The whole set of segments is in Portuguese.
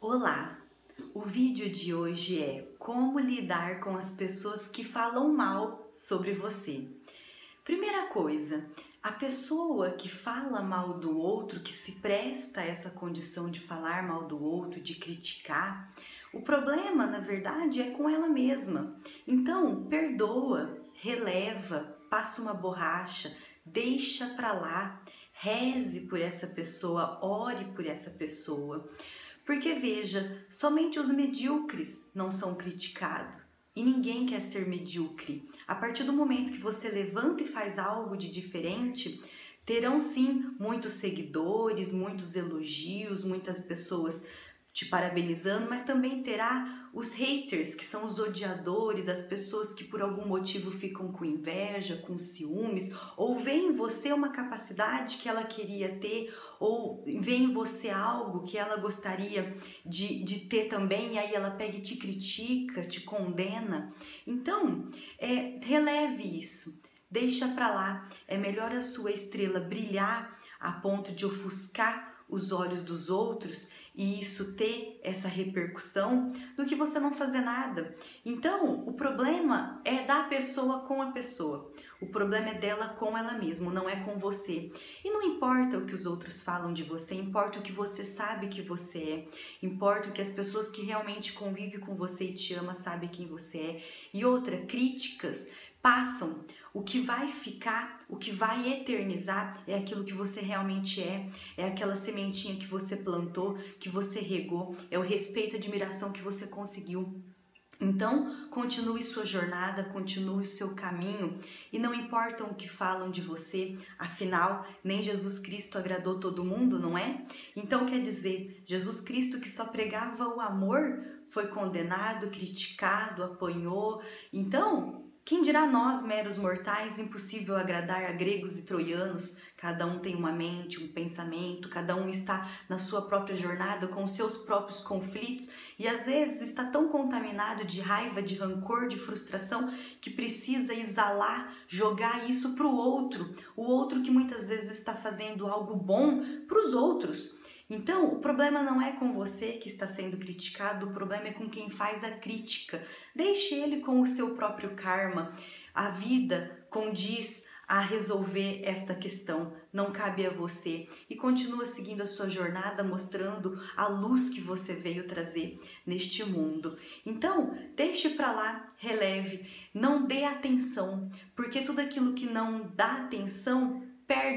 Olá! O vídeo de hoje é como lidar com as pessoas que falam mal sobre você. Primeira coisa, a pessoa que fala mal do outro, que se presta a essa condição de falar mal do outro, de criticar, o problema, na verdade, é com ela mesma. Então, perdoa, releva, passa uma borracha, deixa pra lá, reze por essa pessoa, ore por essa pessoa. Porque veja, somente os medíocres não são criticados. E ninguém quer ser medíocre. A partir do momento que você levanta e faz algo de diferente, terão sim muitos seguidores, muitos elogios, muitas pessoas te parabenizando, mas também terá os haters, que são os odiadores, as pessoas que por algum motivo ficam com inveja, com ciúmes, ou veem em você uma capacidade que ela queria ter, ou vê em você algo que ela gostaria de, de ter também, e aí ela pega e te critica, te condena. Então, é, releve isso. Deixa para lá. É melhor a sua estrela brilhar a ponto de ofuscar os olhos dos outros e isso ter essa repercussão do que você não fazer nada. Então, o problema é da pessoa com a pessoa. O problema é dela com ela mesma, não é com você. E não importa o que os outros falam de você, importa o que você sabe que você é, importa o que as pessoas que realmente convivem com você e te amam sabem quem você é. E outra, críticas passam. O que vai ficar, o que vai eternizar é aquilo que você realmente é, é aquela sementinha que você plantou, que você regou, é o respeito e admiração que você conseguiu. Então, continue sua jornada, continue o seu caminho e não importam o que falam de você, afinal, nem Jesus Cristo agradou todo mundo, não é? Então, quer dizer, Jesus Cristo que só pregava o amor foi condenado, criticado, apanhou. Então, quem dirá nós, meros mortais, impossível agradar a gregos e troianos? Cada um tem uma mente, um pensamento, cada um está na sua própria jornada com seus próprios conflitos e às vezes está tão contaminado de raiva, de rancor, de frustração que precisa exalar, jogar isso para o outro, o outro que muitas vezes está fazendo algo bom para os outros. Então, o problema não é com você que está sendo criticado, o problema é com quem faz a crítica. Deixe ele com o seu próprio karma. A vida condiz a resolver esta questão, não cabe a você. E continua seguindo a sua jornada, mostrando a luz que você veio trazer neste mundo. Então, deixe para lá, releve, não dê atenção, porque tudo aquilo que não dá atenção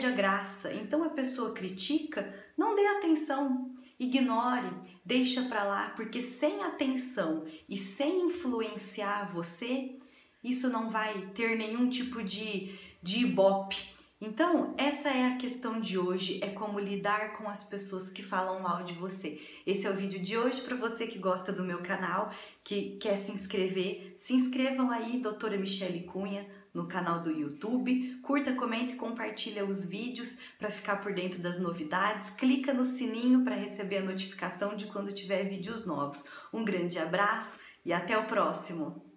perde a graça. Então a pessoa critica, não dê atenção, ignore, deixa para lá, porque sem atenção e sem influenciar você, isso não vai ter nenhum tipo de, de ibope. Então, essa é a questão de hoje, é como lidar com as pessoas que falam mal de você. Esse é o vídeo de hoje para você que gosta do meu canal, que quer se inscrever. Se inscrevam aí, doutora Michele Cunha, no canal do YouTube. Curta, comenta e compartilha os vídeos para ficar por dentro das novidades. Clica no sininho para receber a notificação de quando tiver vídeos novos. Um grande abraço e até o próximo!